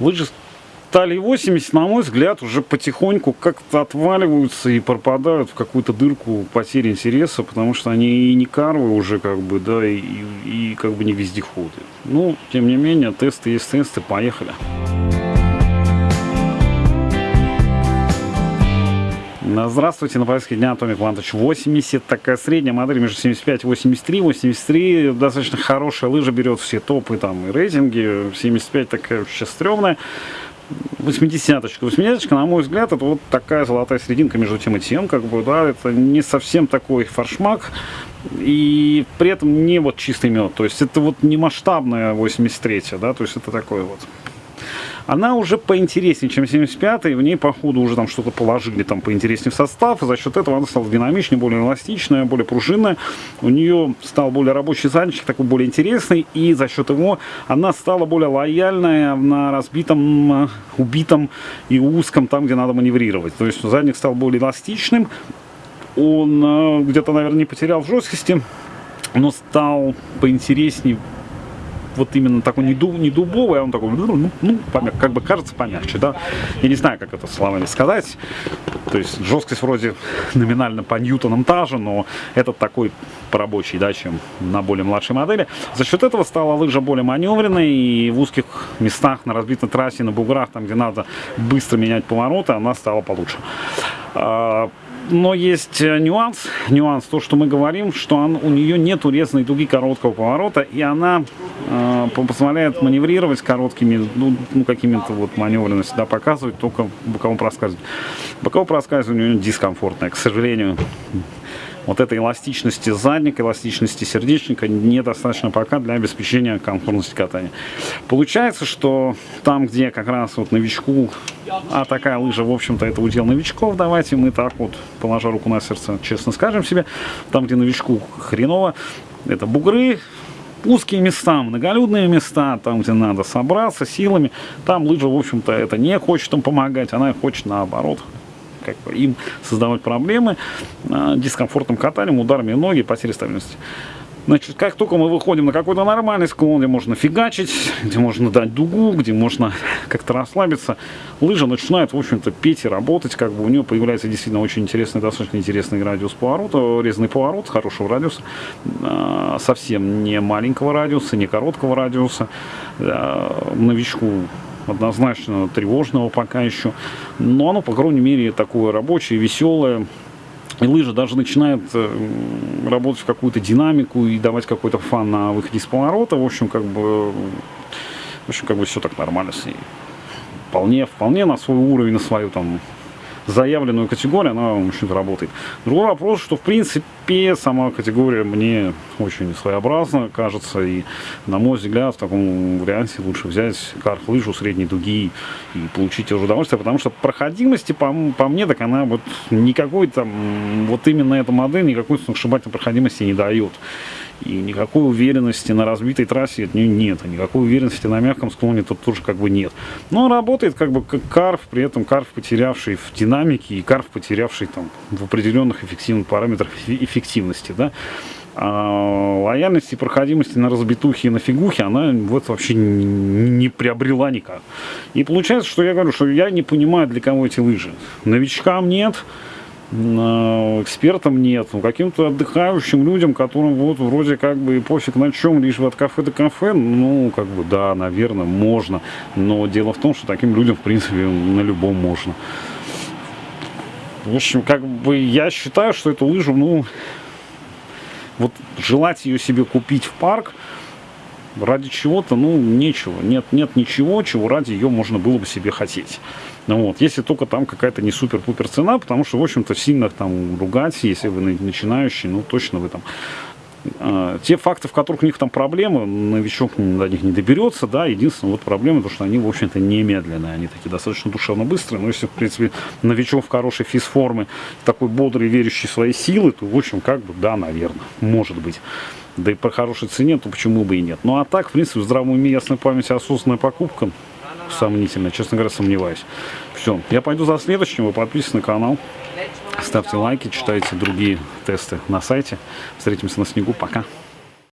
Лыжи стали 80, на мой взгляд, уже потихоньку как-то отваливаются и пропадают в какую-то дырку потери интереса, потому что они и не карвы уже, как бы, да, и, и, как бы не вездеходы. Ну, тем не менее, тесты есть тесты, поехали. Здравствуйте, на повестке дня Atomic Vantage 80, такая средняя модель между 75 и 83. 83 достаточно хорошая лыжа, берет все топы там и рейтинги. 75 такая сейчас стрёмная. 80-очка. 80 на мой взгляд, это вот такая золотая серединка между тем и тем, как бы, да, это не совсем такой фаршмак, и при этом не вот чистый мед, то есть это вот не масштабная 83 да, то есть это такой вот она уже поинтереснее, чем 75-й, в ней, по ходу, уже там что-то положили там поинтереснее в состав, и за счет этого она стала динамичнее, более эластичная, более пружинная, у нее стал более рабочий задничек, такой более интересный, и за счет его она стала более лояльная на разбитом, убитом и узком, там, где надо маневрировать, то есть задник стал более эластичным, он э, где-то, наверное, не потерял в жесткости, но стал поинтереснее вот именно такой не, дуб, не дубовый, а он такой, ну, ну, ну помяг, как бы кажется помягче, да. Я не знаю, как это словами сказать. То есть жесткость вроде номинально по ньютонам та же, но этот такой порабочий, да, чем на более младшей модели. За счет этого стала лыжа более маневренной и в узких местах на разбитой трассе, на буграх, там где надо быстро менять повороты, она стала получше. Но есть э, нюанс, нюанс, то, что мы говорим, что он, у нее нет урезанной дуги короткого поворота, и она э, позволяет маневрировать короткими, ну, ну какими-то вот маневренности, да, показывать только боковом проскальзывании. Боковое проскальзывание у нее дискомфортное, к сожалению вот этой эластичности задника, эластичности сердечника недостаточно пока для обеспечения комфортности катания. Получается, что там, где как раз вот новичку, а такая лыжа, в общем-то, это удел новичков, давайте мы так вот, положа руку на сердце, честно скажем себе, там, где новичку хреново, это бугры, узкие места, многолюдные места, там, где надо собраться силами, там лыжа, в общем-то, это не хочет им помогать, она хочет наоборот как бы, им создавать проблемы э, дискомфортным катанием, ударами ноги, потерей стабильности. Значит, как только мы выходим на какой-то нормальный склон, где можно фигачить, где можно дать дугу, где можно как-то расслабиться, лыжа начинает, в общем-то, петь и работать, как бы у нее появляется действительно очень интересный, достаточно интересный радиус поворота, резный поворот хорошего радиуса, а, совсем не маленького радиуса, не короткого радиуса, новичку однозначно тревожного пока еще. Но оно, по крайней мере, такое рабочее, веселое. И лыжа даже начинает э, работать в какую-то динамику и давать какой-то фан на выходе из поворота. В общем, как бы, в общем, как бы все так нормально с ней. Вполне, вполне на свой уровень, на свою там заявленную категорию, она, в общем-то, работает. Другой вопрос, что, в принципе, сама категория мне очень своеобразна, кажется, и, на мой взгляд, в таком варианте лучше взять карт-лыжу средней дуги и получить уже удовольствие, потому что проходимости, по, по мне, так она вот никакой там, вот именно эта модель никакой сногсшибательной проходимости не дает. И никакой уверенности на разбитой трассе от нее нет. никакой уверенности на мягком склоне тут тоже как бы нет. Но работает как бы как карф, при этом карф потерявший в динамике и карф потерявший там в определенных эффективных параметрах эффективности. Да? А лояльности и на разбитухе и на фигухе она вот вообще не, приобрела никак. И получается, что я говорю, что я не понимаю, для кого эти лыжи. Новичкам нет, экспертам нет, ну, каким-то отдыхающим людям, которым вот вроде как бы и пофиг на чем, лишь бы от кафе до кафе, ну, как бы, да, наверное, можно. Но дело в том, что таким людям, в принципе, на любом можно. В общем, как бы я считаю, что эту лыжу, ну, вот желать ее себе купить в парк, ради чего-то, ну, нечего. Нет, нет ничего, чего ради ее можно было бы себе хотеть. Ну, вот, если только там какая-то не супер-пупер цена, потому что, в общем-то, сильно там ругать, если вы начинающий, ну, точно вы там те факты, в которых у них там проблемы, новичок до них не доберется, да, единственная вот проблема, то, что они, в общем-то, не медленные, они такие достаточно душевно быстрые, но если, в принципе, новичок в хорошей физформе, такой бодрый, верящий в свои силы, то, в общем, как бы, да, наверное, может быть. Да и по хорошей цене, то почему бы и нет. Ну, а так, в принципе, в здравом уме, ясной памяти, осознанная покупка, сомнительно, честно говоря, сомневаюсь. Все, я пойду за следующим, вы подписывайтесь на канал, ставьте лайки, читайте другие тесты на сайте. Встретимся на снегу, пока!